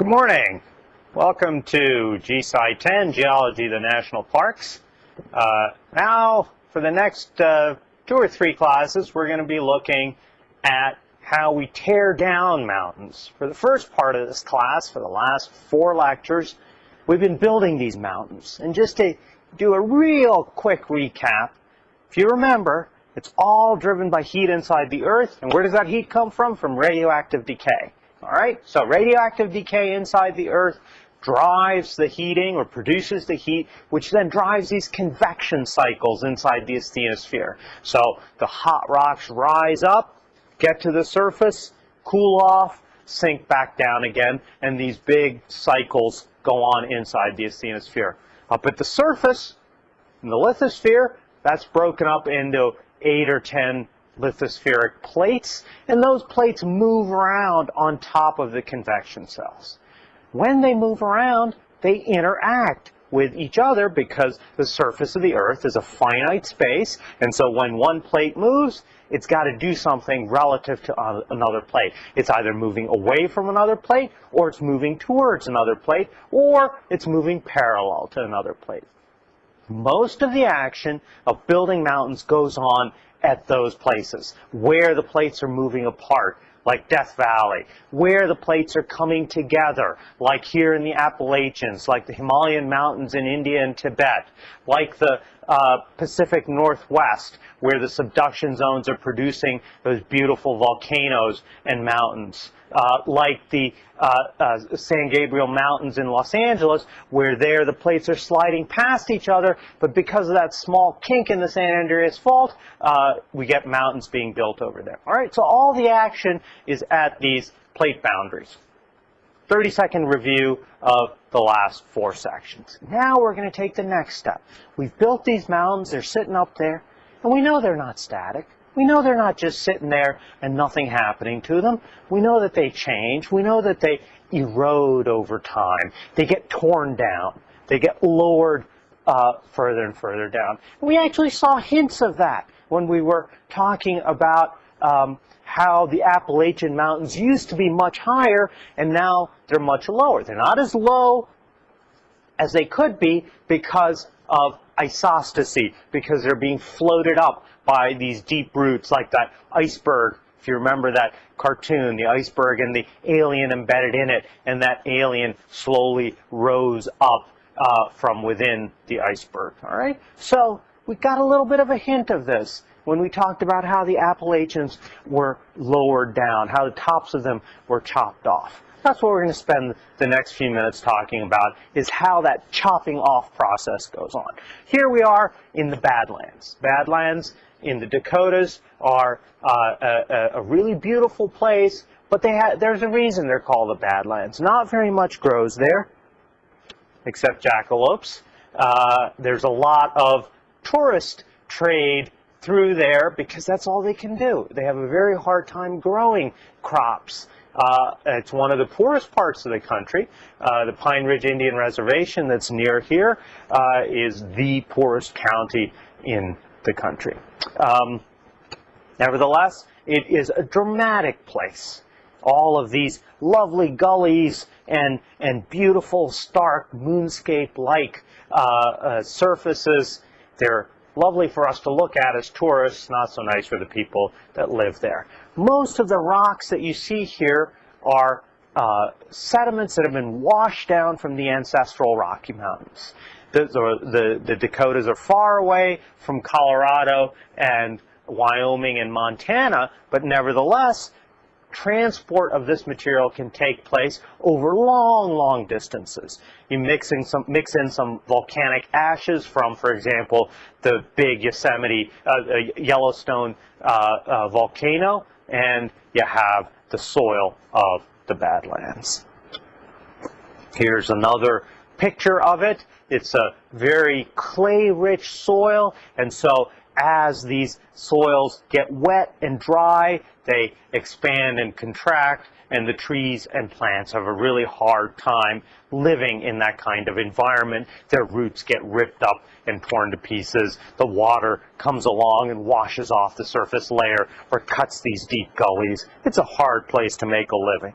Good morning. Welcome to GSci 10, Geology of the National Parks. Uh, now, for the next uh, two or three classes, we're going to be looking at how we tear down mountains. For the first part of this class, for the last four lectures, we've been building these mountains. And just to do a real quick recap, if you remember, it's all driven by heat inside the Earth. And where does that heat come from? From radioactive decay. All right, so radioactive decay inside the Earth drives the heating or produces the heat, which then drives these convection cycles inside the asthenosphere. So the hot rocks rise up, get to the surface, cool off, sink back down again, and these big cycles go on inside the asthenosphere. Up at the surface, in the lithosphere, that's broken up into eight or ten lithospheric plates, and those plates move around on top of the convection cells. When they move around, they interact with each other because the surface of the Earth is a finite space, and so when one plate moves, it's got to do something relative to another plate. It's either moving away from another plate, or it's moving towards another plate, or it's moving parallel to another plate. Most of the action of building mountains goes on at those places where the plates are moving apart like Death Valley, where the plates are coming together, like here in the Appalachians, like the Himalayan mountains in India and Tibet, like the uh, Pacific Northwest, where the subduction zones are producing those beautiful volcanoes and mountains. Uh, like the uh, uh, San Gabriel Mountains in Los Angeles, where there the plates are sliding past each other, but because of that small kink in the San Andreas Fault, uh, we get mountains being built over there. All right, so all the action is at these plate boundaries. 30 second review of the last four sections. Now we're going to take the next step. We've built these mountains, they're sitting up there, and we know they're not static. We know they're not just sitting there and nothing happening to them. We know that they change. We know that they erode over time. They get torn down. They get lowered uh, further and further down. We actually saw hints of that when we were talking about um, how the Appalachian Mountains used to be much higher and now they're much lower. They're not as low as they could be because of isostasy, because they're being floated up by these deep roots like that iceberg. If you remember that cartoon, the iceberg and the alien embedded in it, and that alien slowly rose up uh, from within the iceberg. All right? So we got a little bit of a hint of this when we talked about how the Appalachians were lowered down, how the tops of them were chopped off. That's what we're going to spend the next few minutes talking about, is how that chopping off process goes on. Here we are in the Badlands. Badlands in the Dakotas are uh, a, a, really beautiful place, but there's a reason they're called the Badlands. Not very much grows there, except jackalopes. Uh, there's a lot of tourist trade through there because that's all they can do. They have a very hard time growing crops. Uh, it's one of the poorest parts of the country. Uh, the Pine Ridge Indian Reservation that's near here uh, is the poorest county in the country. Um, nevertheless, it is a dramatic place. All of these lovely gullies and, and beautiful, stark, moonscape-like uh, uh, surfaces, they're lovely for us to look at as tourists, not so nice for the people that live there. Most of the rocks that you see here are uh, sediments that have been washed down from the ancestral Rocky Mountains. The, the, the, Dakotas are far away from Colorado and Wyoming and Montana, but nevertheless, transport of this material can take place over long, long distances. You mix in some, mix in some volcanic ashes from, for example, the big Yosemite, uh, uh, Yellowstone uh, uh, volcano, and you have the soil of the Badlands. Here's another picture of it. It's a very clay-rich soil, and so as these soils get wet and dry, they expand and contract, and the trees and plants have a really hard time living in that kind of environment. Their roots get ripped up and torn to pieces. The water comes along and washes off the surface layer or cuts these deep gullies. It's a hard place to make a living.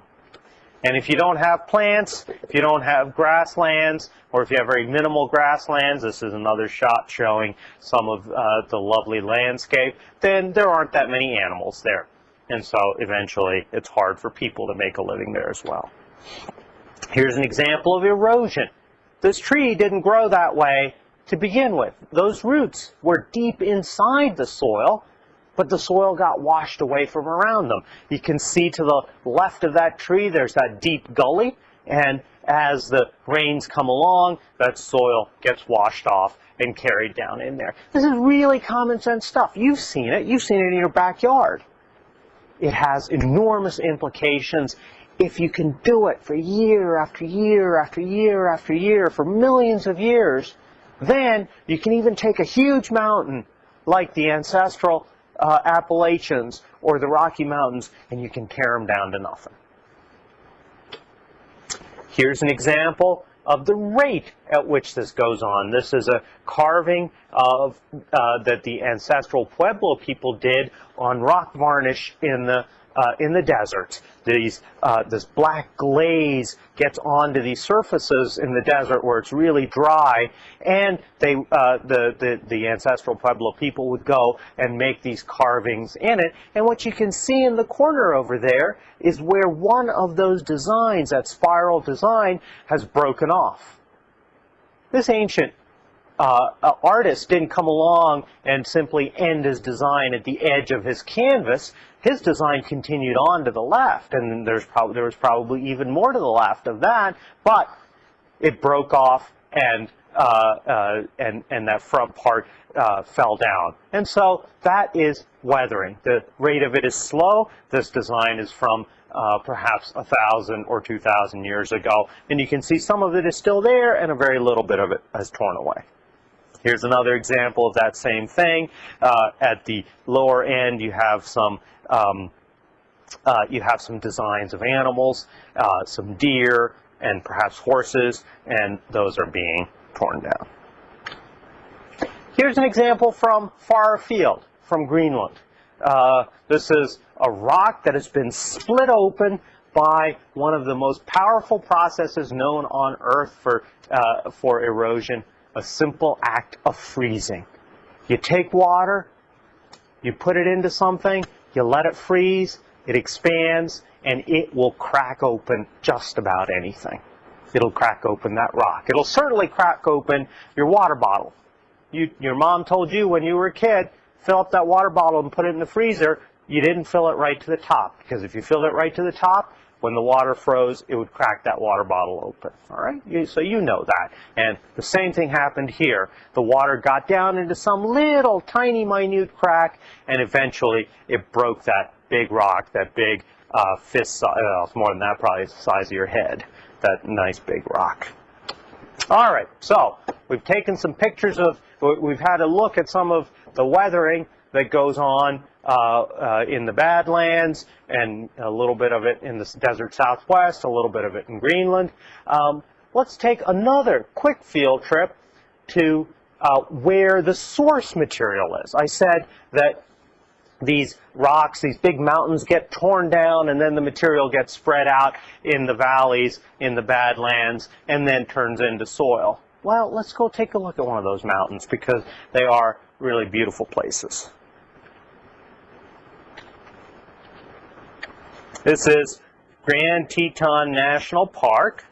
And if you don't have plants, if you don't have grasslands, or if you have very minimal grasslands, this is another shot showing some of uh, the lovely landscape, then there aren't that many animals there. And so eventually it's hard for people to make a living there as well. Here's an example of erosion. This tree didn't grow that way to begin with. Those roots were deep inside the soil, but the soil got washed away from around them. You can see to the left of that tree, there's that deep gully, and as the rains come along, that soil gets washed off and carried down in there. This is really common sense stuff. You've seen it. You've seen it in your backyard. It has enormous implications if you can do it for year after year after year after year for millions of years, then you can even take a huge mountain like the ancestral uh, Appalachians or the Rocky Mountains and you can tear them down to nothing. Here's an example of the rate at which this goes on. This is a carving of uh, that the ancestral Pueblo people did on rock varnish in the uh, in the desert. These, uh, this black glaze gets onto these surfaces in the desert where it's really dry, and they, uh, the, the, the ancestral Pueblo people would go and make these carvings in it. And what you can see in the corner over there is where one of those designs, that spiral design, has broken off. This ancient uh, artist didn't come along and simply end his design at the edge of his canvas. His design continued on to the left, and there's probably there was probably even more to the left of that, but it broke off and uh, uh, and and that front part uh, fell down. And so that is weathering. The rate of it is slow. This design is from uh, perhaps a thousand or two thousand years ago, and you can see some of it is still there, and a very little bit of it has torn away. Here's another example of that same thing. Uh, at the lower end, you have some um, uh, you have some designs of animals, uh, some deer, and perhaps horses, and those are being torn down. Here's an example from far afield, from Greenland. Uh, this is a rock that has been split open by one of the most powerful processes known on Earth for, uh, for erosion, a simple act of freezing. You take water, you put it into something, you let it freeze, it expands, and it will crack open just about anything. It'll crack open that rock. It'll certainly crack open your water bottle. You, your mom told you when you were a kid, fill up that water bottle and put it in the freezer. You didn't fill it right to the top because if you filled it right to the top, when the water froze, it would crack that water bottle open. All right, so you know that. And the same thing happened here. The water got down into some little tiny minute crack, and eventually it broke that big rock, that big uh, fist uh, more than that, probably the size of your head, that nice big rock. All right, so we've taken some pictures of, we've had a look at some of the weathering that goes on in the Badlands and a little bit of it in the desert southwest, a little bit of it in Greenland. Um, let's take another quick field trip to uh, where the source material is. I said that these rocks, these big mountains get torn down and then the material gets spread out in the valleys, in the Badlands, and then turns into soil. Well, let's go take a look at one of those mountains because they are really beautiful places. This is Grand Teton National Park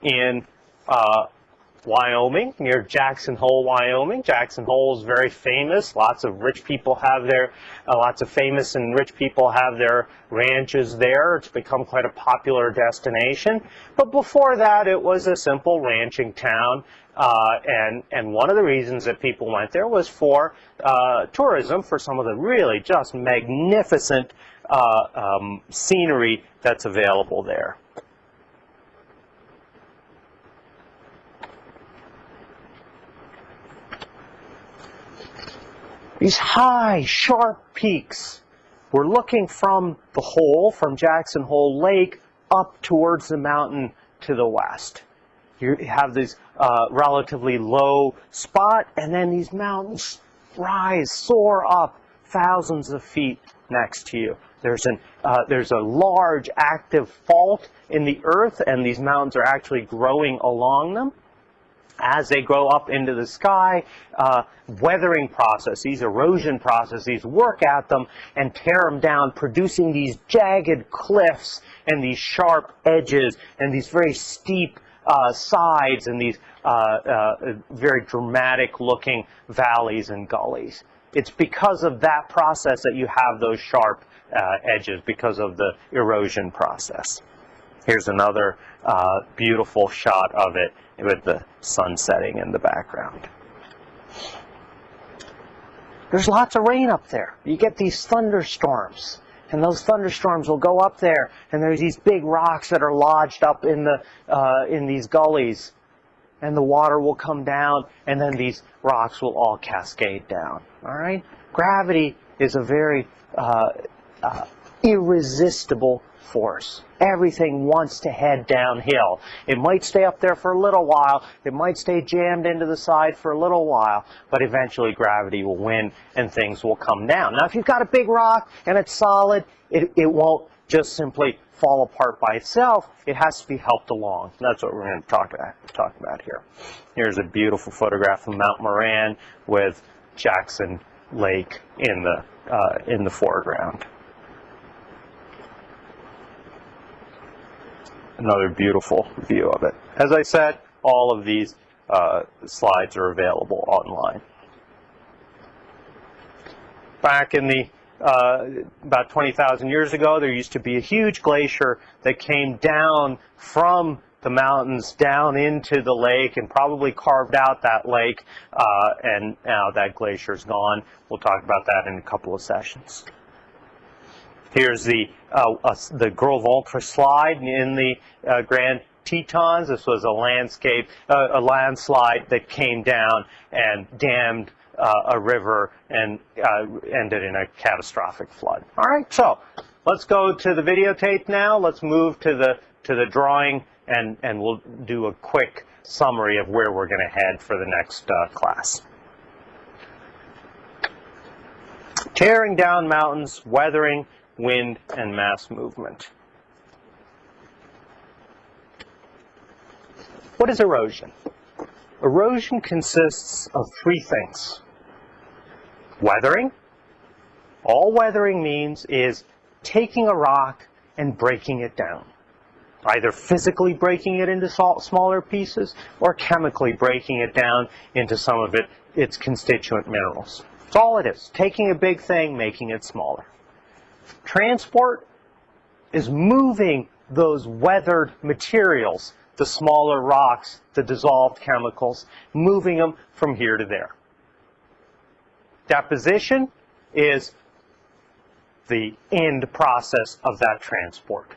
in uh, Wyoming, near Jackson Hole, Wyoming. Jackson Hole is very famous. Lots of rich people have their, uh, lots of famous and rich people have their ranches there. It's become quite a popular destination. But before that, it was a simple ranching town. Uh, and, and one of the reasons that people went there was for uh, tourism, for some of the really just magnificent uh, um, scenery that's available there. These high, sharp peaks. We're looking from the hole, from Jackson Hole Lake, up towards the mountain to the west. You have this uh, relatively low spot, and then these mountains rise, soar up thousands of feet next to you. There's, an, uh, there's a large active fault in the earth, and these mountains are actually growing along them. As they grow up into the sky, uh, weathering processes, erosion processes work at them and tear them down, producing these jagged cliffs and these sharp edges and these very steep uh, sides and these uh, uh, very dramatic looking valleys and gullies. It's because of that process that you have those sharp uh, edges because of the erosion process. Here's another uh, beautiful shot of it with the sun setting in the background. There's lots of rain up there. You get these thunderstorms. And those thunderstorms will go up there, and there's these big rocks that are lodged up in the uh, in these gullies, and the water will come down, and then these rocks will all cascade down. All right, gravity is a very uh, uh, irresistible force. Everything wants to head downhill. It might stay up there for a little while, it might stay jammed into the side for a little while, but eventually gravity will win and things will come down. Now if you've got a big rock and it's solid, it, it won't just simply fall apart by itself. It has to be helped along. That's what we're going to talk about, talk about here. Here's a beautiful photograph of Mount Moran with Jackson Lake in the, uh, in the foreground. another beautiful view of it. As I said, all of these uh, slides are available online. Back in the uh, about 20,000 years ago, there used to be a huge glacier that came down from the mountains down into the lake and probably carved out that lake, uh, and now that glacier is gone. We'll talk about that in a couple of sessions. Here's the uh, uh, the Gros Ventre slide in the uh, Grand Tetons. This was a landscape, uh, a landslide that came down and dammed a river and uh, ended in a catastrophic flood. All right, so let's go to the videotape now. Let's move to the to the drawing and and we'll do a quick summary of where we're going to head for the next class. Tearing down mountains, weathering wind, and mass movement. What is erosion? Erosion consists of three things. Weathering. All weathering means is taking a rock and breaking it down. Either physically breaking it into smaller pieces or chemically breaking it down into some of it, its constituent minerals. That's all it is. Taking a big thing, making it smaller. Transport is moving those weathered materials, the smaller rocks, the dissolved chemicals, moving them from here to there. Deposition is the end process of that transport.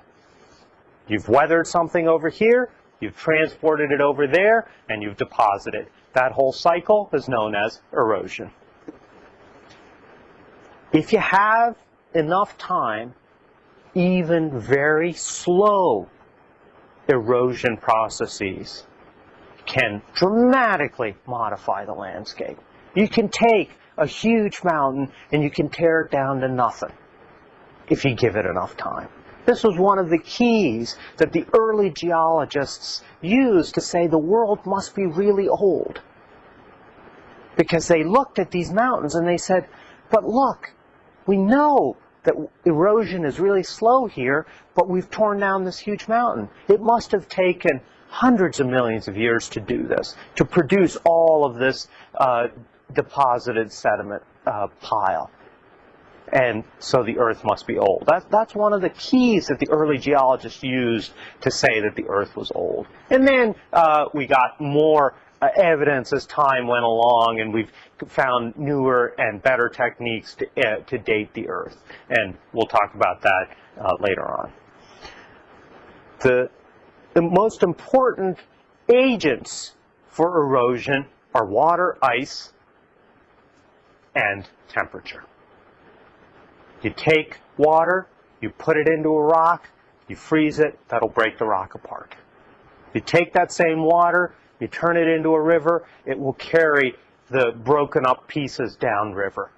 You've weathered something over here, you've transported it over there, and you've deposited. That whole cycle is known as erosion. If you have enough time, even very slow erosion processes can dramatically modify the landscape. You can take a huge mountain and you can tear it down to nothing if you give it enough time. This was one of the keys that the early geologists used to say the world must be really old. Because they looked at these mountains and they said, but look, we know that erosion is really slow here, but we've torn down this huge mountain. It must have taken hundreds of millions of years to do this, to produce all of this uh, deposited sediment uh, pile. And so the Earth must be old. That, that's one of the keys that the early geologists used to say that the Earth was old. And then uh, we got more uh, evidence as time went along, and we've found newer and better techniques to, uh, to date the Earth. And we'll talk about that uh, later on. The, the most important agents for erosion are water, ice, and temperature. You take water, you put it into a rock, you freeze it, that'll break the rock apart. You take that same water, you turn it into a river, it will carry the broken up pieces downriver.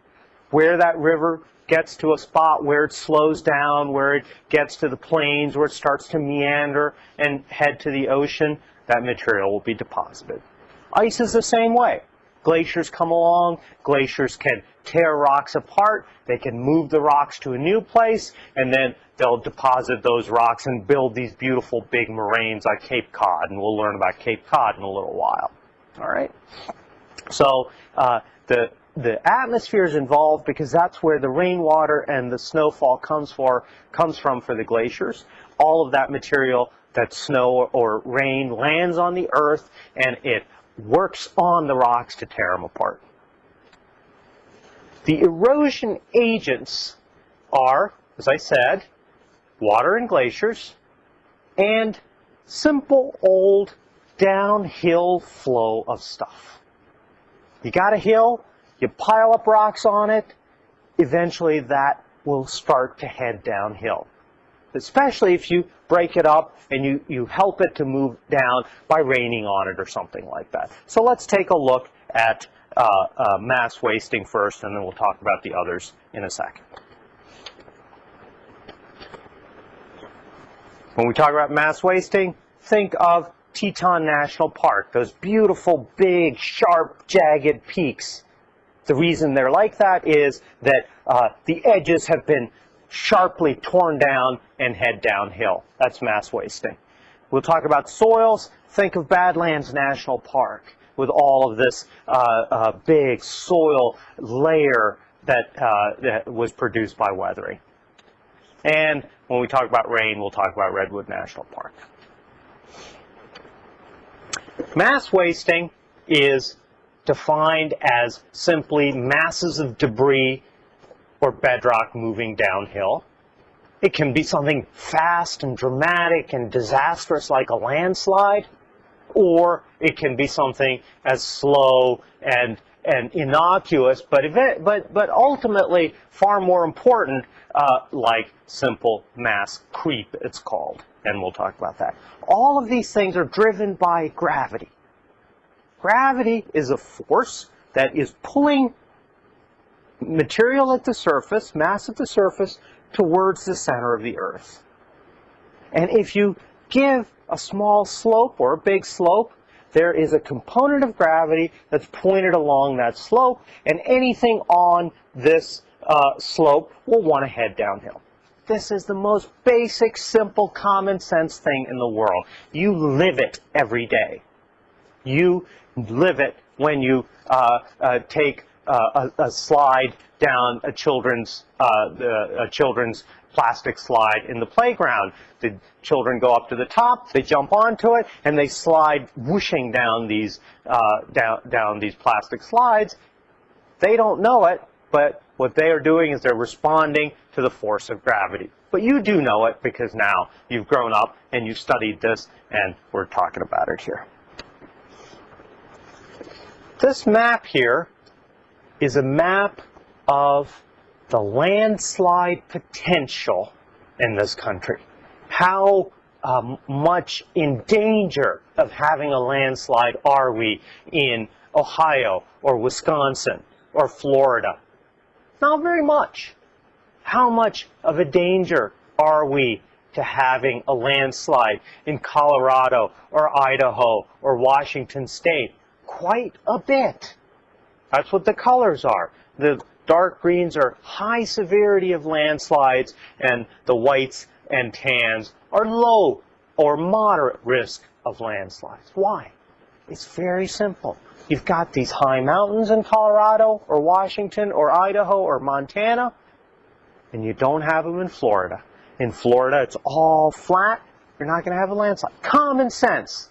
where that river gets to a spot where it slows down, where it gets to the plains, where it starts to meander and head to the ocean, that material will be deposited. Ice is the same way. Glaciers come along, glaciers can tear rocks apart, they can move the rocks to a new place, and then they'll deposit those rocks and build these beautiful big moraines like Cape Cod, and we'll learn about Cape Cod in a little while. All right? So uh, the the atmosphere is involved because that's where the rainwater and the snowfall comes for comes from for the glaciers. All of that material that snow or rain lands on the earth and it works on the rocks to tear them apart. The erosion agents are, as I said, water and glaciers and simple old downhill flow of stuff. You got a hill, you pile up rocks on it, eventually that will start to head downhill. Especially if you break it up and you, you help it to move down by raining on it or something like that. So let's take a look at uh, uh, mass wasting first, and then we'll talk about the others in a second. When we talk about mass wasting, think of Teton National Park, those beautiful, big, sharp, jagged peaks the reason they're like that is that uh, the edges have been sharply torn down and head downhill. That's mass wasting. We'll talk about soils. Think of Badlands National Park with all of this uh, uh, big soil layer that, uh, that was produced by weathering. And when we talk about rain, we'll talk about Redwood National Park. Mass wasting is defined as simply masses of debris or bedrock moving downhill. It can be something fast and dramatic and disastrous like a landslide, or it can be something as slow and and innocuous, but event, but but ultimately far more important, uh, like simple mass creep, it's called, and we'll talk about that. All of these things are driven by gravity. Gravity is a force that is pulling material at the surface, mass at the surface, towards the center of the Earth. And if you give a small slope or a big slope, there is a component of gravity that's pointed along that slope, and anything on this uh, slope will want to head downhill. This is the most basic, simple, common sense thing in the world. You live it every day. You live it when you uh, uh, take uh, a, a, slide down a children's uh, a children's plastic slide in the playground. The children go up to the top, they jump onto it, and they slide whooshing down these uh, down down these plastic slides. They don't know it, but what they are doing is they're responding to the force of gravity. But you do know it because now you've grown up and you've studied this, and we're talking about it here. This map here is a map of the landslide potential in this country. How um, much in danger of having a landslide are we in Ohio or Wisconsin or Florida? Not very much. How much of a danger are we to having a landslide in Colorado or Idaho or Washington State quite a bit. That's what the colors are. The dark greens are high severity of landslides, and the whites and tans are low or moderate risk of landslides. Why? It's very simple. You've got these high mountains in Colorado or Washington or Idaho or Montana, and you don't have them in Florida. In Florida, it's all flat. You're not going to have a landslide. Common sense.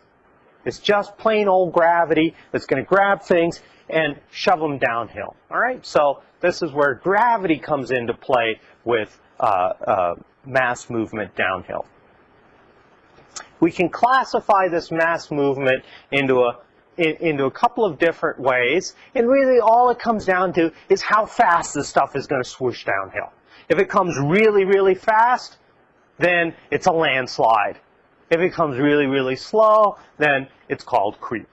It's just plain old gravity that's going to grab things and shove them downhill. All right, so this is where gravity comes into play with uh, uh, mass movement downhill. We can classify this mass movement into a in, into a couple of different ways, and really all it comes down to is how fast this stuff is going to swoosh downhill. If it comes really, really fast, then it's a landslide. If it comes really, really slow, then it's called creep.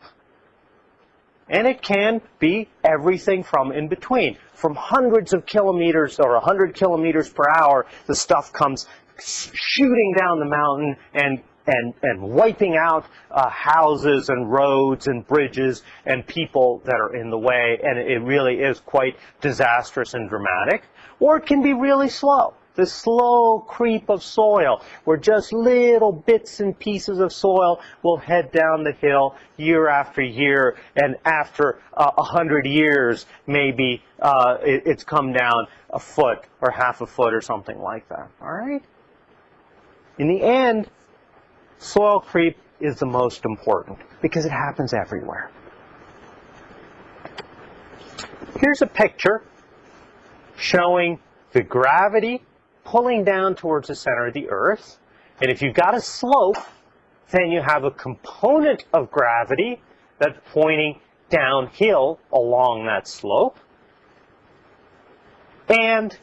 And it can be everything from in between. From hundreds of kilometers or 100 kilometers per hour, the stuff comes shooting down the mountain and and, and wiping out uh, houses and roads and bridges and people that are in the way, and it really is quite disastrous and dramatic. Or it can be really slow the slow creep of soil, where just little bits and pieces of soil will head down the hill year after year, and after uh, a uh, hundred years, maybe uh, it, it's come down a foot or half a foot or something like that. All right. In the end, soil creep is the most important because it happens everywhere. Here's a picture showing the gravity pulling down towards the center of the Earth. And if you've got a slope, then you have a component of gravity that's pointing downhill along that slope. And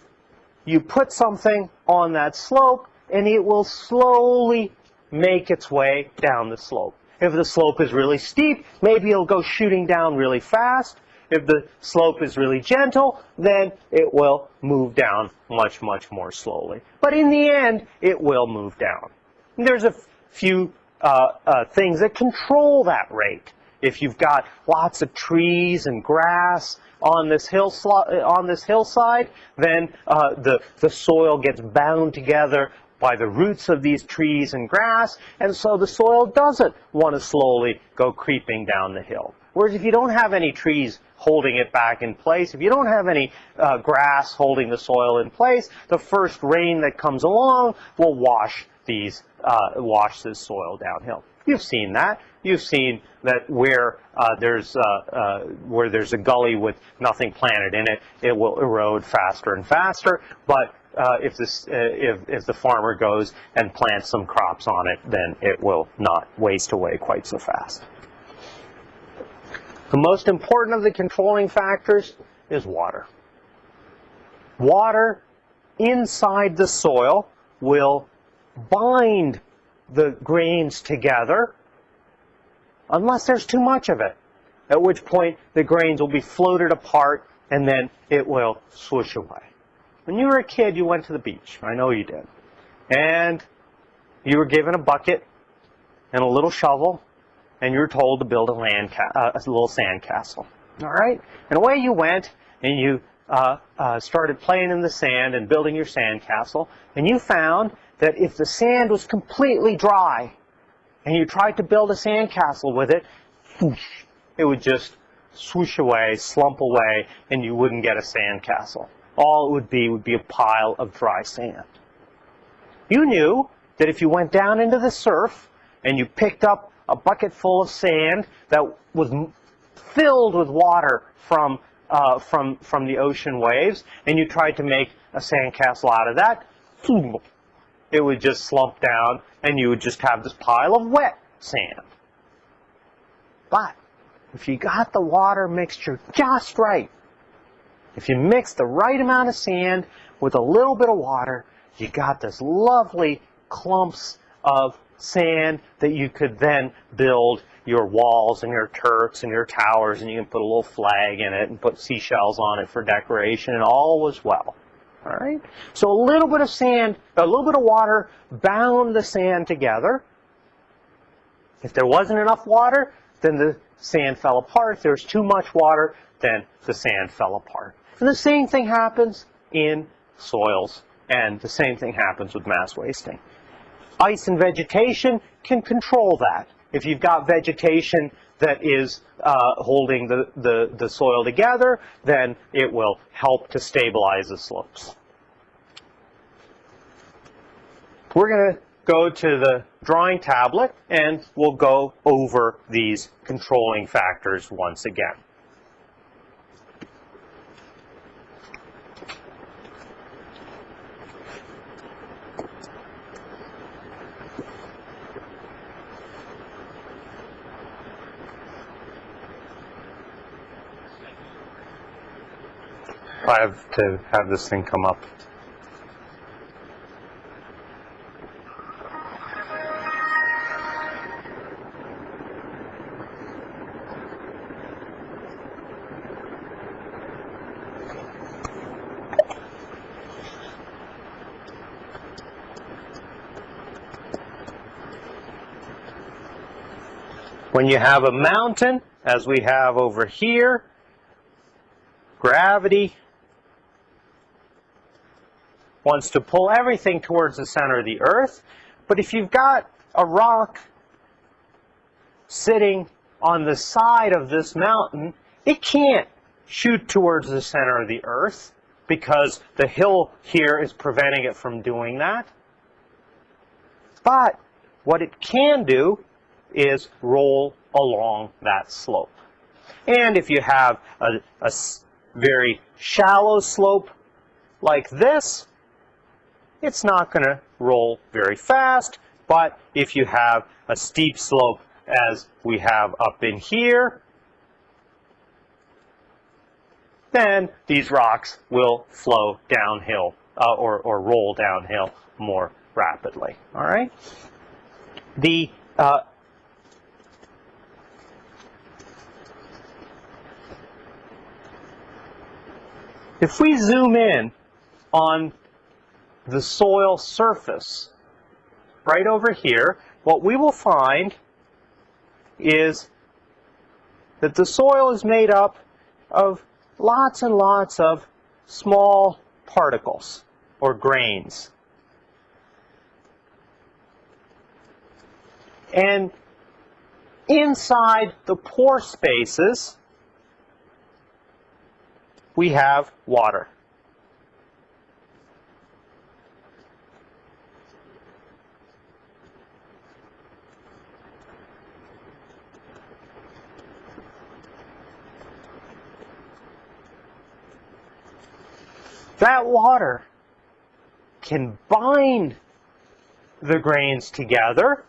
you put something on that slope, and it will slowly make its way down the slope. If the slope is really steep, maybe it'll go shooting down really fast. If the slope is really gentle, then it will move down much, much more slowly. But in the end, it will move down. And there's a few uh, uh, things that control that rate. If you've got lots of trees and grass on this hill on this hillside, then uh, the the soil gets bound together by the roots of these trees and grass, and so the soil doesn't want to slowly go creeping down the hill. Whereas if you don't have any trees holding it back in place, if you don't have any uh, grass holding the soil in place, the first rain that comes along will wash these, uh, wash this soil downhill. You've seen that. You've seen that where uh, there's uh, uh, where there's a gully with nothing planted in it, it will erode faster and faster. But uh, if this uh, if if the farmer goes and plants some crops on it, then it will not waste away quite so fast. The most important of the controlling factors is water. Water inside the soil will bind the grains together unless there's too much of it, at which point the grains will be floated apart and then it will swoosh away. When you were a kid, you went to the beach. I know you did. And you were given a bucket and a little shovel and you're told to build a land uh, a little sand castle. All right, and away you went, and you uh, uh, started playing in the sand and building your sand castle, and you found that if the sand was completely dry, and you tried to build a sand castle with it, it would just swoosh away, slump away, and you wouldn't get a sand castle. All it would be would be a pile of dry sand. You knew that if you went down into the surf and you picked up a bucket full of sand that was filled with water from, uh, from, from the ocean waves, and you tried to make a sandcastle out of that, it would just slump down, and you would just have this pile of wet sand. But if you got the water mixture just right, if you mix the right amount of sand with a little bit of water, you got this lovely clumps of sand that you could then build your walls and your turrets and your towers and you can put a little flag in it and put seashells on it for decoration and all was well. All right? So a little bit of sand, a little bit of water bound the sand together. If there wasn't enough water, then the sand fell apart. If there was too much water, then the sand fell apart. And the same thing happens in soils, and the same thing happens with mass wasting. Ice and vegetation can control that. If you've got vegetation that is uh, holding the, the, the soil together, then it will help to stabilize the slopes. We're going to go to the drawing tablet and we'll go over these controlling factors once again. have to have this thing come up. When you have a mountain, as we have over here, gravity wants to pull everything towards the center of the earth. But if you've got a rock sitting on the side of this mountain, it can't shoot towards the center of the earth because the hill here is preventing it from doing that. But what it can do is roll along that slope. And if you have a, a very shallow slope like this, it's not going to roll very fast. But if you have a steep slope as we have up in here, then these rocks will flow downhill uh, or, or roll downhill more rapidly. All right. The uh, if we zoom in on the soil surface right over here, what we will find is that the soil is made up of lots and lots of small particles or grains. And inside the pore spaces, we have water. That water can bind the grains together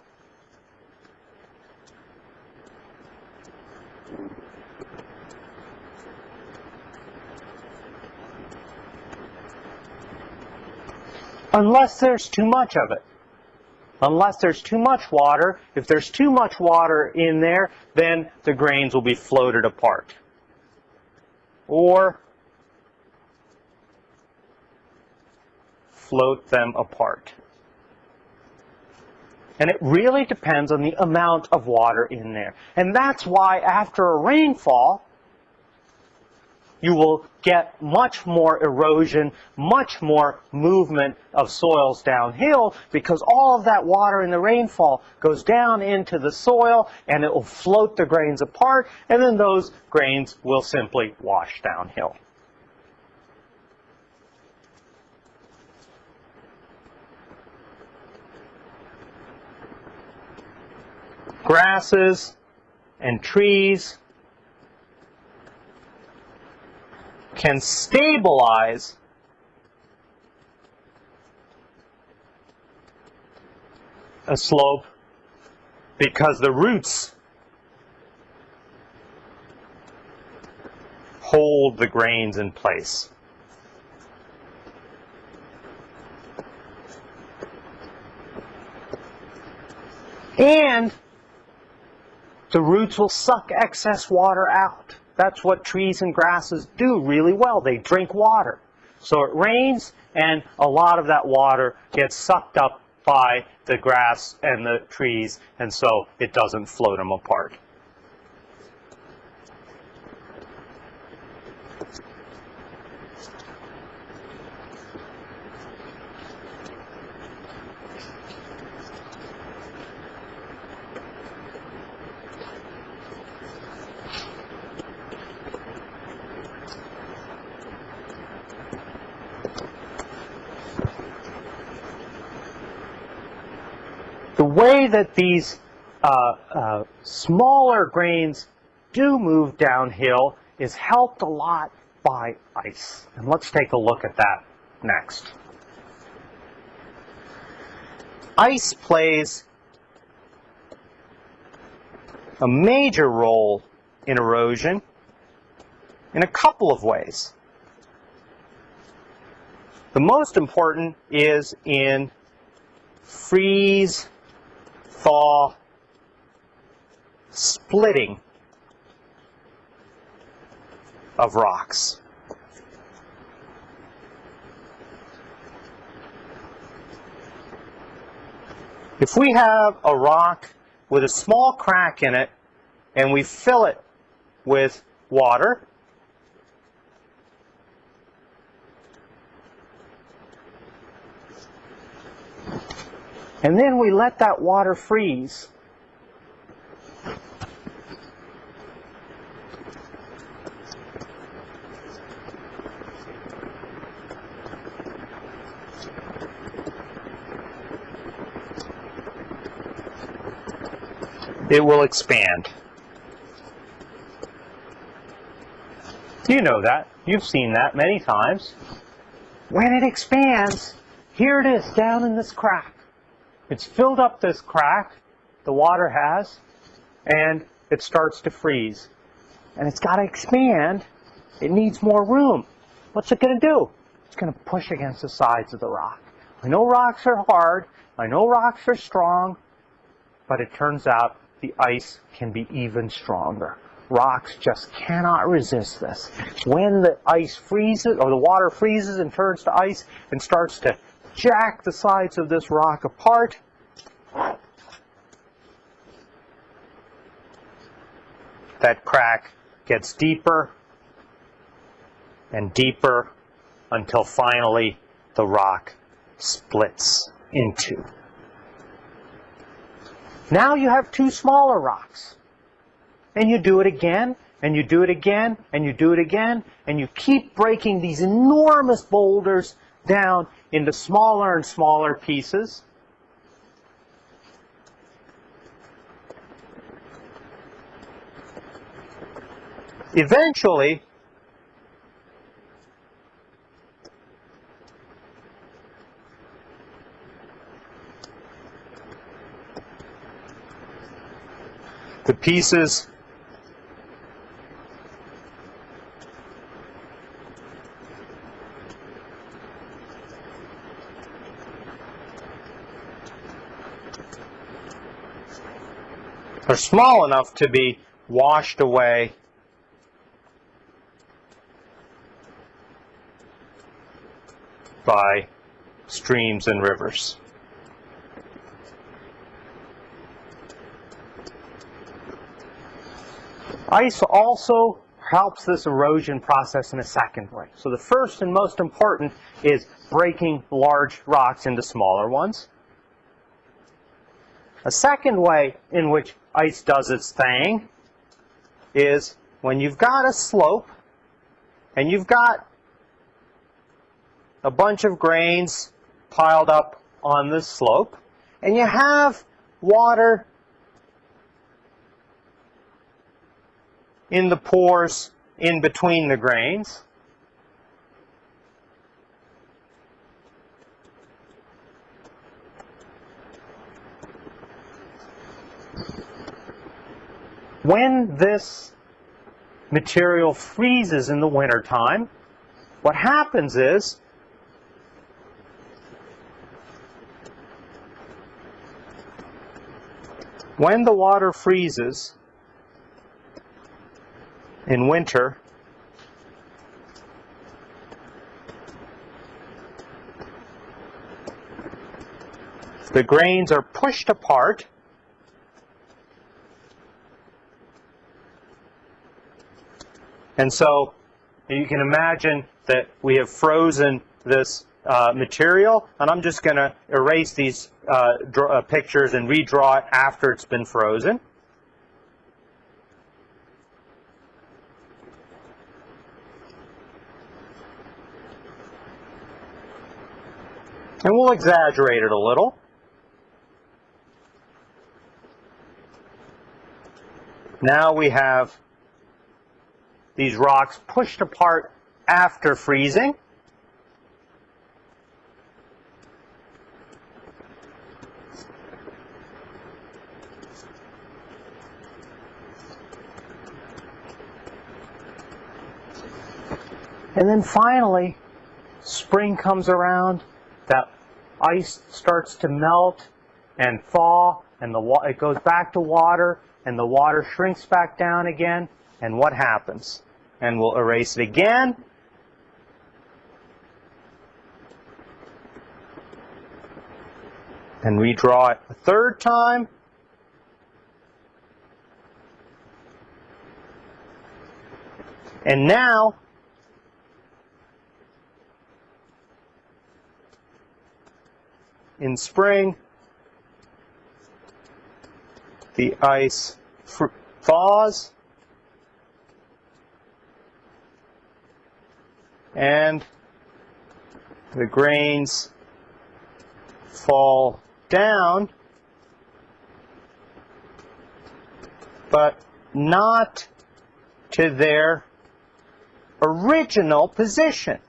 unless there's too much of it. Unless there's too much water, if there's too much water in there, then the grains will be floated apart. Or float them apart. And it really depends on the amount of water in there. And that's why after a rainfall, you will get much more erosion, much more movement of soils downhill because all of that water in the rainfall goes down into the soil and it will float the grains apart and then those grains will simply wash downhill. Grasses and trees can stabilize a slope because the roots hold the grains in place. And the roots will suck excess water out. That's what trees and grasses do really well. They drink water. So it rains, and a lot of that water gets sucked up by the grass and the trees, and so it doesn't float them apart. Way that these uh, uh, smaller grains do move downhill is helped a lot by ice. And let's take a look at that next. Ice plays a major role in erosion in a couple of ways. The most important is in freeze thaw splitting of rocks. If we have a rock with a small crack in it and we fill it with water. And then we let that water freeze. It will expand. You know that. You've seen that many times. When it expands, here it is down in this crack. It's filled up this crack, the water has, and it starts to freeze. And it's got to expand. It needs more room. What's it going to do? It's going to push against the sides of the rock. I know rocks are hard. I know rocks are strong. But it turns out the ice can be even stronger. Rocks just cannot resist this. When the ice freezes, or the water freezes and turns to ice and starts to jack the sides of this rock apart, that crack gets deeper and deeper until finally the rock splits in two. Now you have two smaller rocks. And you do it again, and you do it again, and you do it again, and you keep breaking these enormous boulders down into smaller and smaller pieces. Eventually, the pieces small enough to be washed away by streams and rivers. Ice also helps this erosion process in a second way. So the first and most important is breaking large rocks into smaller ones. A second way in which ice does its thing is when you've got a slope and you've got a bunch of grains piled up on this slope and you have water in the pores in between the grains. When this material freezes in the wintertime, what happens is when the water freezes, in winter the grains are pushed apart and so you can imagine that we have frozen this uh, material and I'm just going to erase these uh, uh, pictures and redraw it after it's been frozen. And we'll exaggerate it a little. Now we have these rocks pushed apart after freezing. And then finally, spring comes around that ice starts to melt and thaw, and the it goes back to water, and the water shrinks back down again, and what happens? And we'll erase it again. And redraw it a third time. And now, in spring, the ice thaws and the grains fall down, but not to their original position.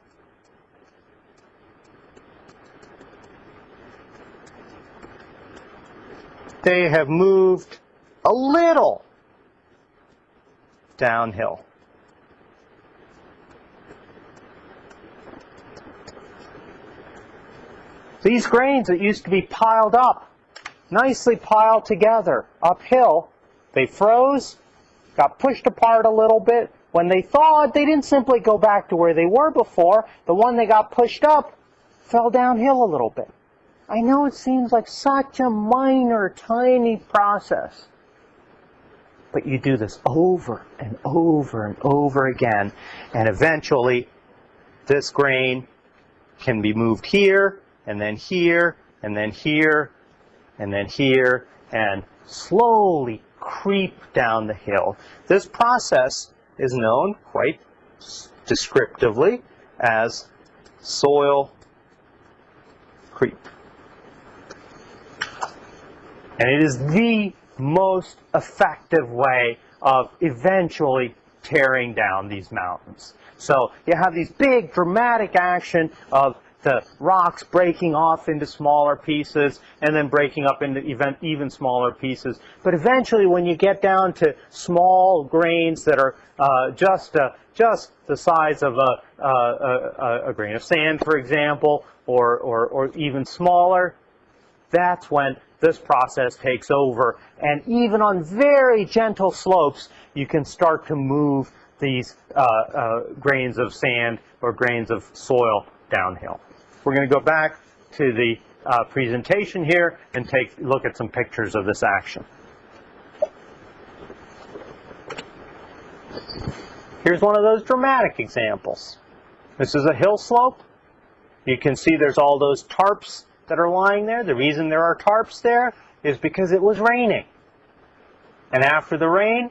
They have moved a little downhill. These grains that used to be piled up, nicely piled together uphill, they froze, got pushed apart a little bit. When they thawed, they didn't simply go back to where they were before. The one that got pushed up fell downhill a little bit. I know it seems like such a minor, tiny process. But you do this over and over and over again, and eventually this grain can be moved here, and then here, and then here, and then here, and slowly creep down the hill. This process is known quite descriptively as soil creep. And it is the most effective way of eventually tearing down these mountains. So you have these big dramatic action of the rocks breaking off into smaller pieces and then breaking up into even, even smaller pieces. But eventually when you get down to small grains that are uh, just, uh, just the size of a, a, a, grain of sand, for example, or, or, or even smaller, that's when this process takes over. And even on very gentle slopes, you can start to move these uh, uh, grains of sand or grains of soil downhill. We're going to go back to the uh, presentation here and take look at some pictures of this action. Here's one of those dramatic examples. This is a hill slope. You can see there's all those tarps that are lying there. The reason there are tarps there is because it was raining. And after the rain,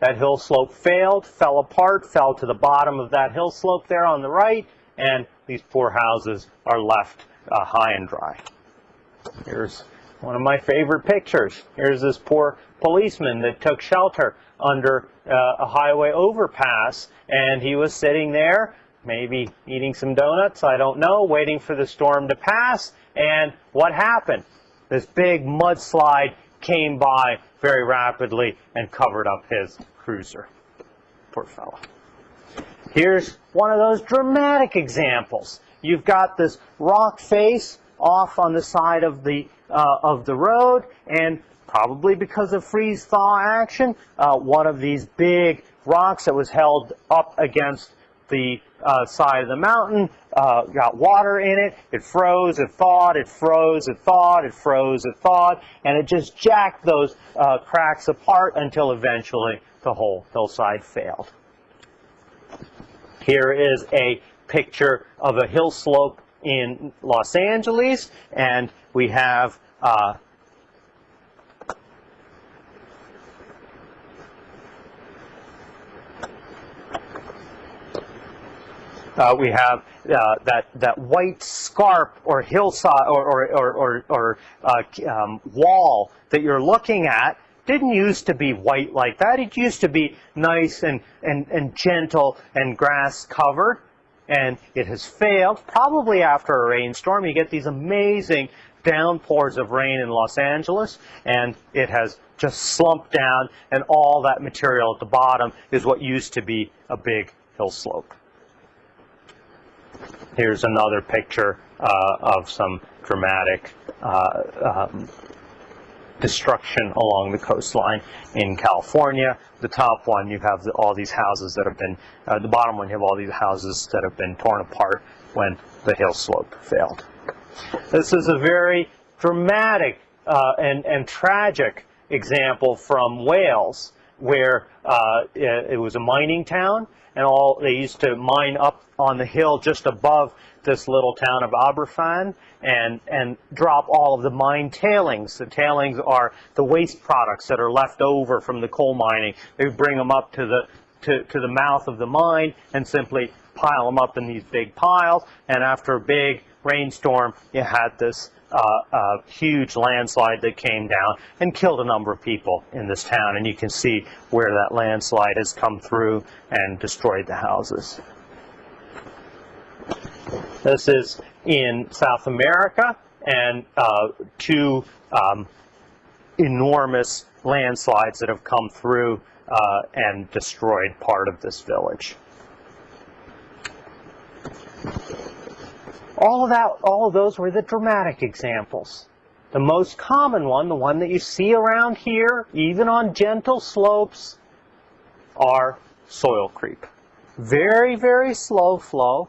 that hill slope failed, fell apart, fell to the bottom of that hill slope there on the right, and these poor houses are left uh, high and dry. Here's one of my favorite pictures. Here's this poor policeman that took shelter under uh, a highway overpass, and he was sitting there, maybe eating some donuts, I don't know, waiting for the storm to pass, and what happened? This big mudslide came by very rapidly and covered up his cruiser. Poor fellow. Here's one of those dramatic examples. You've got this rock face off on the side of the uh, of the road, and probably because of freeze-thaw action, uh, one of these big rocks that was held up against the uh, side of the mountain uh, got water in it. It froze, it thawed, it froze, it thawed, it froze, it thawed, and it just jacked those uh, cracks apart until eventually the whole hillside failed. Here is a picture of a hill slope in Los Angeles, and we have uh, Uh, we have uh, that that white scarp or hillside or or or, or, or uh, um, wall that you're looking at didn't used to be white like that. It used to be nice and, and, and gentle and grass covered. And it has failed. Probably after a rainstorm, you get these amazing downpours of rain in Los Angeles, and it has just slumped down, and all that material at the bottom is what used to be a big hill slope. Here's another picture uh, of some dramatic uh, um, destruction along the coastline in California. The top one, you have the, all these houses that have been, uh, the bottom one, you have all these houses that have been torn apart when the hill slope failed. This is a very dramatic uh, and, and tragic example from Wales. where uh, it, it was a mining town, and all they used to mine up on the hill just above this little town of Aberfan and and drop all of the mine tailings. The tailings are the waste products that are left over from the coal mining. They bring them up to the to, to the mouth of the mine and simply pile them up in these big piles. And after a big rainstorm, you had this uh, uh, huge landslide that came down and killed a number of people in this town. And you can see where that landslide has come through and destroyed the houses. This is in South America, and uh, two um, enormous landslides that have come through uh, and destroyed part of this village. All of that, all of those were the dramatic examples. The most common one, the one that you see around here, even on gentle slopes, are soil creep. Very, very slow flow.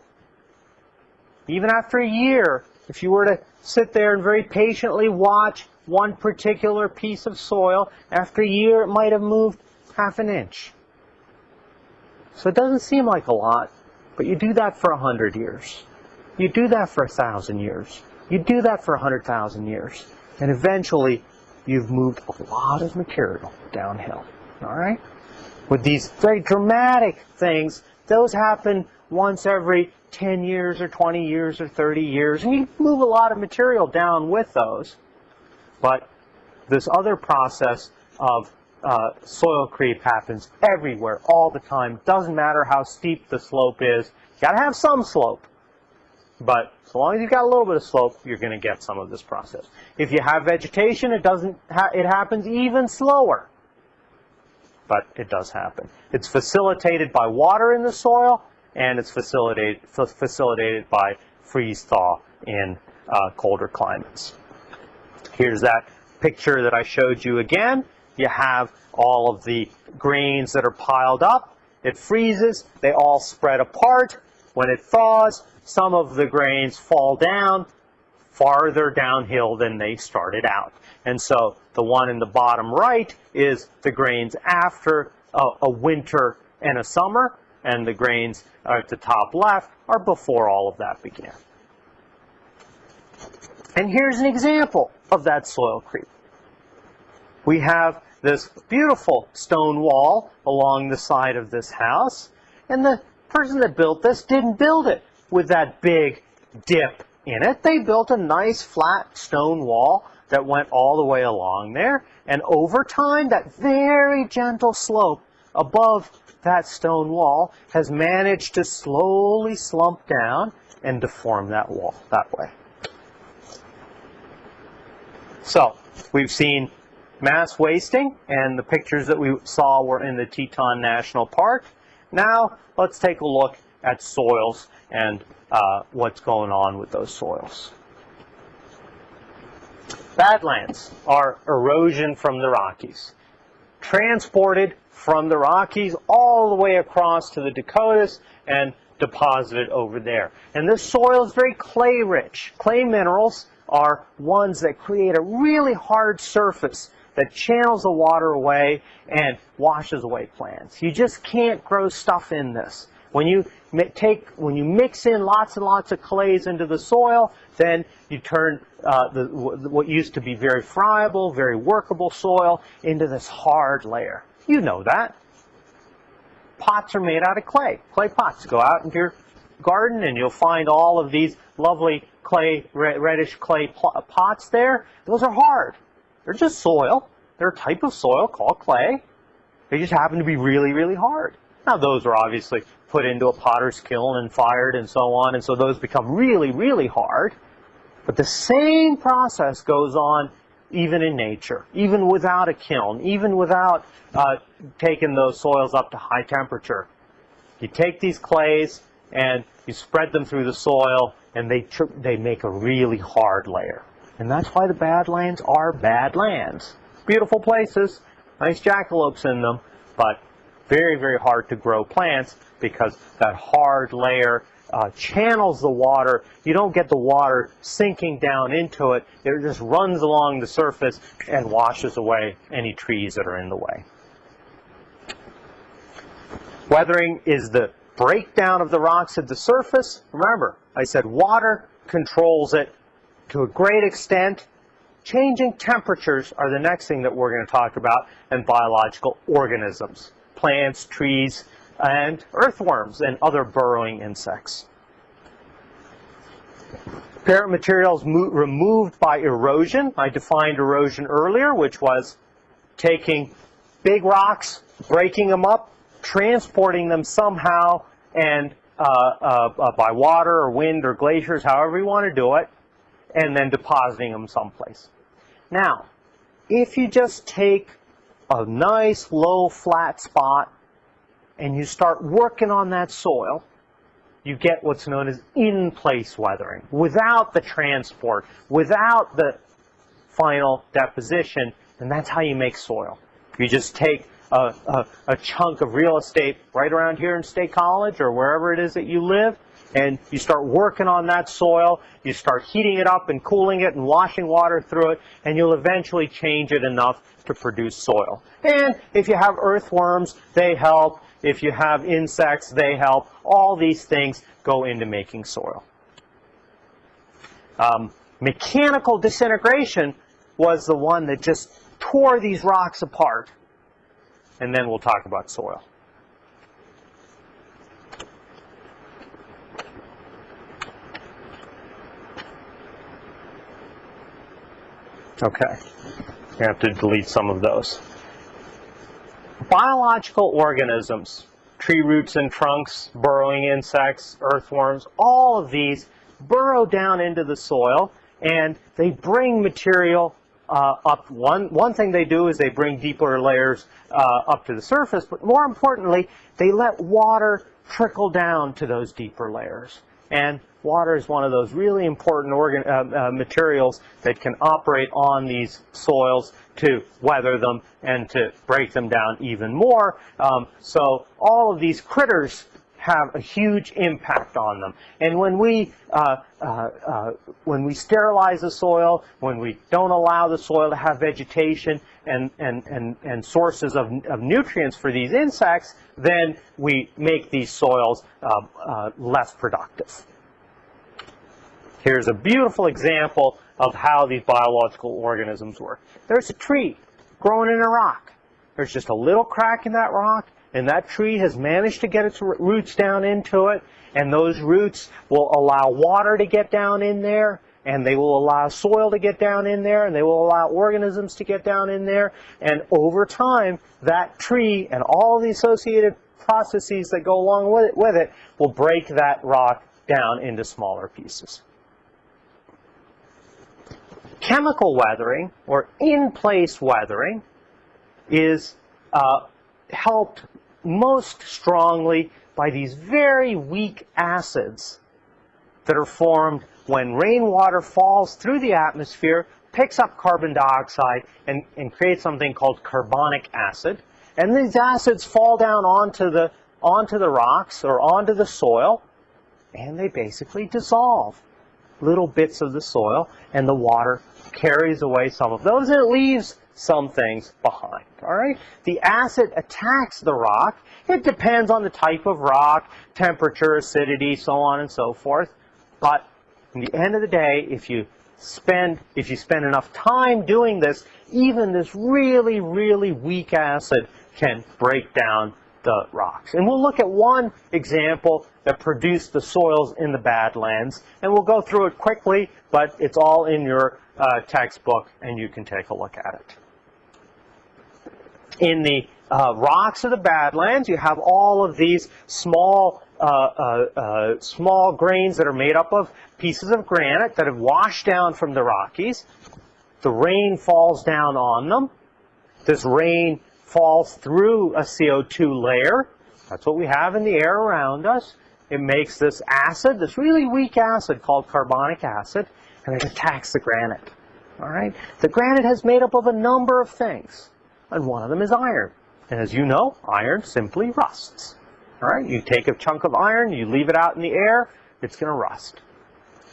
Even after a year, if you were to sit there and very patiently watch one particular piece of soil, after a year it might have moved half an inch. So it doesn't seem like a lot, but you do that for a hundred years. You do that for a thousand years. You do that for a hundred thousand years. And eventually, you've moved a lot of material downhill. All right? With these very dramatic things, those happen once every 10 years or 20 years or 30 years. And you move a lot of material down with those. But this other process of uh, soil creep happens everywhere, all the time. Doesn't matter how steep the slope is. You got to have some slope. But so long as you've got a little bit of slope, you're going to get some of this process. If you have vegetation, it doesn't. Ha it happens even slower. But it does happen. It's facilitated by water in the soil, and it's facilitated facilitated by freeze thaw in uh, colder climates. Here's that picture that I showed you again. You have all of the grains that are piled up. It freezes. They all spread apart. When it thaws, some of the grains fall down farther downhill than they started out. And so the one in the bottom right is the grains after a, a winter and a summer, and the grains at the top left are before all of that began. And here's an example of that soil creep. We have this beautiful stone wall along the side of this house, and the person that built this didn't build it with that big dip in it. They built a nice flat stone wall that went all the way along there, and over time, that very gentle slope above that stone wall has managed to slowly slump down and deform that wall that way. So, we've seen mass wasting, and the pictures that we saw were in the Teton National Park. Now, let's take a look at soils and uh, what's going on with those soils. Badlands are erosion from the Rockies, transported from the Rockies all the way across to the Dakotas and deposited over there. And this soil is very clay rich. Clay minerals are ones that create a really hard surface that channels the water away and washes away plants. You just can't grow stuff in this. When you take, when you mix in lots and lots of clays into the soil, then you turn uh, the, what used to be very friable, very workable soil into this hard layer. You know that. Pots are made out of clay, clay pots. Go out into your garden and you'll find all of these lovely clay, reddish clay pots there. Those are hard. They're just soil. They're a type of soil called clay. They just happen to be really, really hard. Now those are obviously put into a potter's kiln and fired and so on, and so those become really, really hard. But the same process goes on even in nature, even without a kiln, even without uh, taking those soils up to high temperature. You take these clays and you spread them through the soil, and they, they make a really hard layer. And that's why the Badlands are Badlands. Beautiful places, nice jackalopes in them, but very, very hard to grow plants because that hard layer uh, channels the water. You don't get the water sinking down into it. It just runs along the surface and washes away any trees that are in the way. Weathering is the breakdown of the rocks at the surface. Remember, I said water controls it to a great extent. Changing temperatures are the next thing that we're going to talk about, and biological organisms, plants, trees, and earthworms, and other burrowing insects. Parent materials removed by erosion. I defined erosion earlier, which was taking big rocks, breaking them up, transporting them somehow, and uh, uh, uh, by water or wind or glaciers, however you want to do it, and then depositing them someplace. Now, if you just take a nice low flat spot and you start working on that soil, you get what's known as in-place weathering. Without the transport, without the final deposition, and that's how you make soil. You just take a, a, a, chunk of real estate right around here in State College or wherever it is that you live, and you start working on that soil, you start heating it up and cooling it and washing water through it, and you'll eventually change it enough to produce soil. And if you have earthworms, they help. If you have insects, they help. All these things go into making soil. Um, mechanical disintegration was the one that just tore these rocks apart. And then we'll talk about soil. Okay, you have to delete some of those. Biological organisms, tree roots and trunks, burrowing insects, earthworms, all of these burrow down into the soil and they bring material uh, up. One, one thing they do is they bring deeper layers uh, up to the surface, but more importantly, they let water trickle down to those deeper layers. And water is one of those really important organ, uh, uh, materials that can operate on these soils to weather them and to break them down even more. Um, so all of these critters have a huge impact on them. And when we uh, uh, uh, when we sterilize the soil, when we don't allow the soil to have vegetation and and and, and sources of, of nutrients for these insects, then we make these soils uh, uh, less productive. Here's a beautiful example of how these biological organisms work. There's a tree growing in a rock. There's just a little crack in that rock, and that tree has managed to get its roots down into it, and those roots will allow water to get down in there, and they will allow soil to get down in there, and they will allow organisms to get down in there, and over time, that tree and all the associated processes that go along with it, with it will break that rock down into smaller pieces. Chemical weathering, or in-place weathering, is uh, helped most strongly by these very weak acids that are formed when rainwater falls through the atmosphere, picks up carbon dioxide, and, and creates something called carbonic acid. And these acids fall down onto the, onto the rocks or onto the soil, and they basically dissolve little bits of the soil, and the water carries away some of those, and it leaves some things behind. All right? The acid attacks the rock. It depends on the type of rock, temperature, acidity, so on and so forth. But in the end of the day, if you spend if you spend enough time doing this, even this really, really weak acid can break down the rocks. And we'll look at one example that produce the soils in the Badlands, and we'll go through it quickly, but it's all in your uh, textbook, and you can take a look at it in the uh, rocks of the Badlands, you have all of these small, uh, uh, uh, small grains that are made up of pieces of granite that have washed down from the Rockies. The rain falls down on them. This rain falls through a CO2 layer. That's what we have in the air around us. It makes this acid, this really weak acid called carbonic acid, and it attacks the granite. All right? The granite has made up of a number of things and one of them is iron. And as you know, iron simply rusts. All right, you take a chunk of iron, you leave it out in the air, it's going to rust.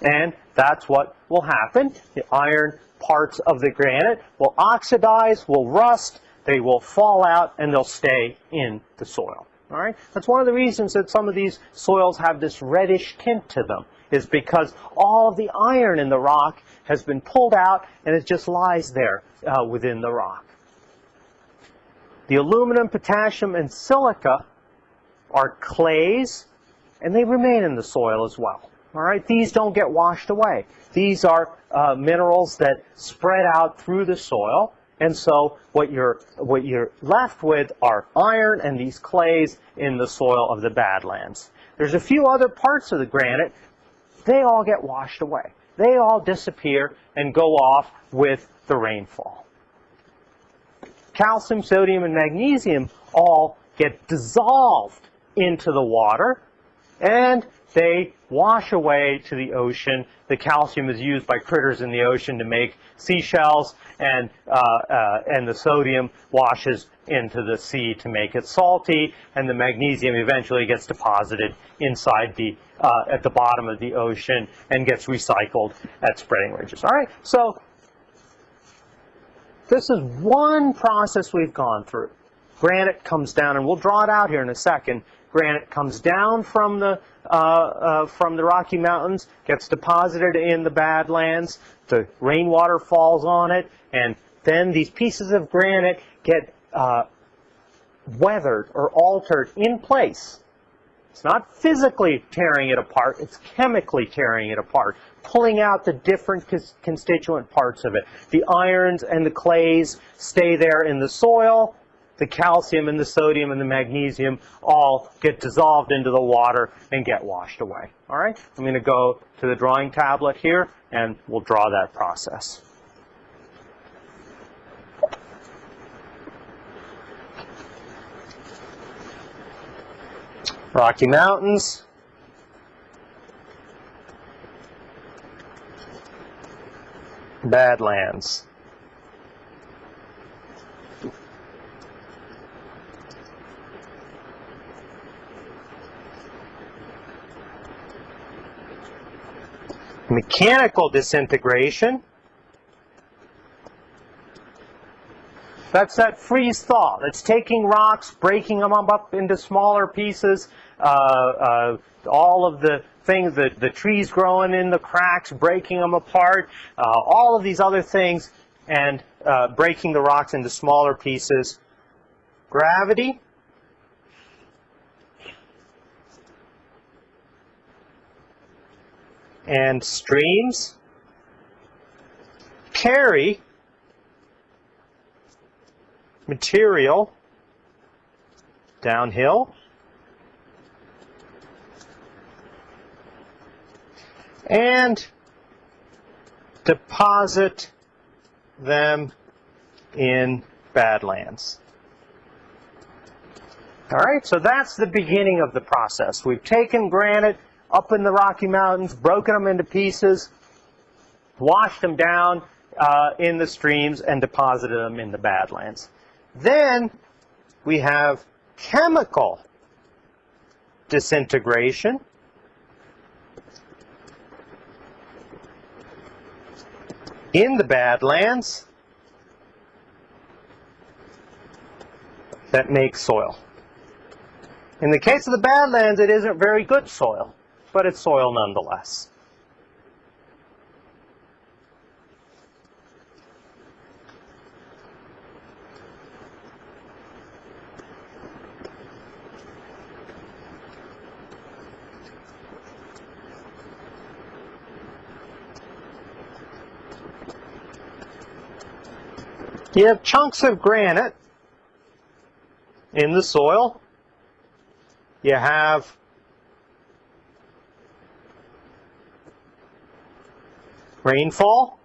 And that's what will happen. The iron parts of the granite will oxidize, will rust, they will fall out, and they'll stay in the soil. All right, that's one of the reasons that some of these soils have this reddish tint to them, is because all of the iron in the rock has been pulled out and it just lies there uh, within the rock. The aluminum, potassium, and silica are clays, and they remain in the soil as well. All right, these don't get washed away. These are uh, minerals that spread out through the soil, and so what you're what you're left with are iron and these clays in the soil of the Badlands. There's a few other parts of the granite. They all get washed away. They all disappear and go off with the rainfall. Calcium, sodium, and magnesium all get dissolved into the water and they wash away to the ocean. The calcium is used by critters in the ocean to make seashells, and, uh, uh, and the sodium washes into the sea to make it salty, and the magnesium eventually gets deposited inside the, uh, at the bottom of the ocean and gets recycled at spreading ridges. All right, so this is one process we've gone through. Granite comes down, and we'll draw it out here in a second. Granite comes down from the from the Rocky Mountains, gets deposited in the Badlands. The rainwater falls on it, and then these pieces of granite get uh, weathered or altered in place. It's not physically tearing it apart, it's chemically tearing it apart, pulling out the different constituent parts of it. The irons and the clays stay there in the soil, the calcium and the sodium and the magnesium all get dissolved into the water and get washed away. All right, I'm going to go to the drawing tablet here and we'll draw that process. Rocky Mountains. Badlands. Mechanical disintegration. That's that freeze thaw. That's taking rocks, breaking them up into smaller pieces, uh, uh, all of the things, the, the trees growing in the cracks, breaking them apart, uh, all of these other things, and uh, breaking the rocks into smaller pieces. Gravity, and streams carry material downhill and deposit them in Badlands. All right, so that's the beginning of the process. We've taken granite, up in the Rocky Mountains, broken them into pieces, washed them down uh, in the streams, and deposited them in the Badlands. Then we have chemical disintegration. in the Badlands that makes soil. In the case of the Badlands, it isn't very good soil but it's soil nonetheless. You have chunks of granite in the soil. You have rainfall.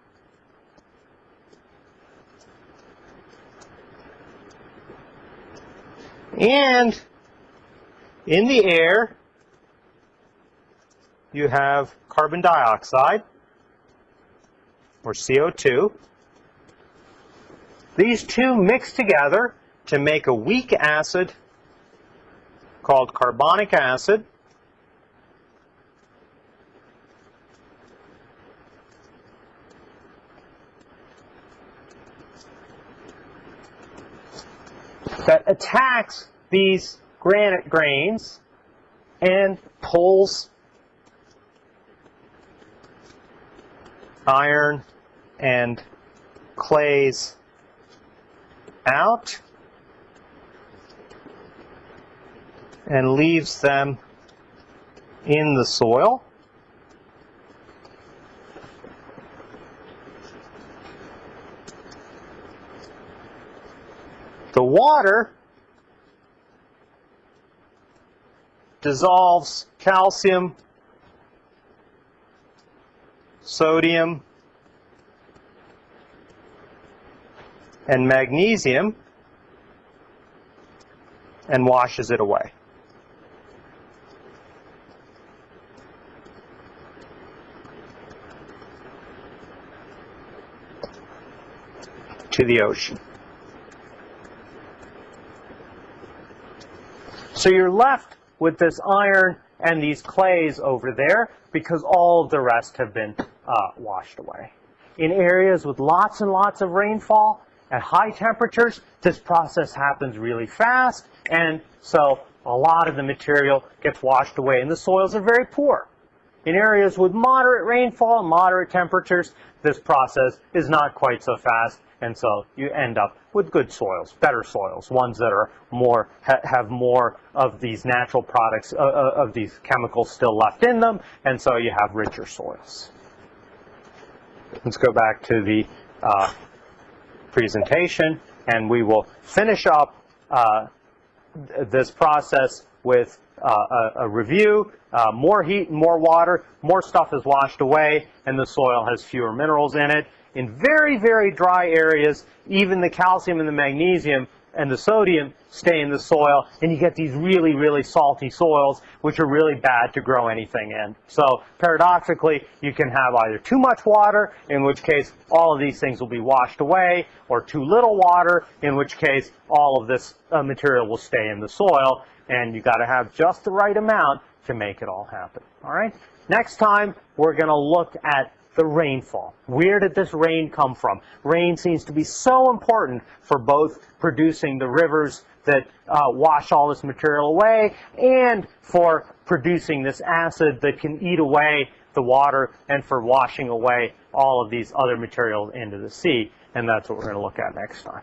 And in the air, you have carbon dioxide, or CO2. These two mix together to make a weak acid called carbonic acid. That attacks these granite grains and pulls iron and clays out and leaves them in the soil. The water dissolves calcium, sodium, and magnesium and washes it away. to the ocean. So you're left with this iron and these clays over there because all of the rest have been uh, washed away. In areas with lots and lots of rainfall at high temperatures, this process happens really fast and so a lot of the material gets washed away and the soils are very poor. In areas with moderate rainfall moderate temperatures, this process is not quite so fast and so you end up with good soils, better soils, ones that are more ha have more of these natural products, uh, uh, of these chemicals still left in them, and so you have richer soils. Let's go back to the uh, presentation, and we will finish up uh, th this process with uh, a, a, review. Uh, more heat and more water, more stuff is washed away, and the soil has fewer minerals in it. In very, very dry areas, even the calcium and the magnesium and the sodium stay in the soil, and you get these really, really salty soils, which are really bad to grow anything in. So paradoxically, you can have either too much water, in which case all of these things will be washed away, or too little water, in which case all of this uh, material will stay in the soil, and you've got to have just the right amount to make it all happen. All right. Next time, we're going to look at the rainfall. Where did this rain come from? Rain seems to be so important for both producing the rivers that uh, wash all this material away and for producing this acid that can eat away the water and for washing away all of these other materials into the sea. And that's what we're going to look at next time.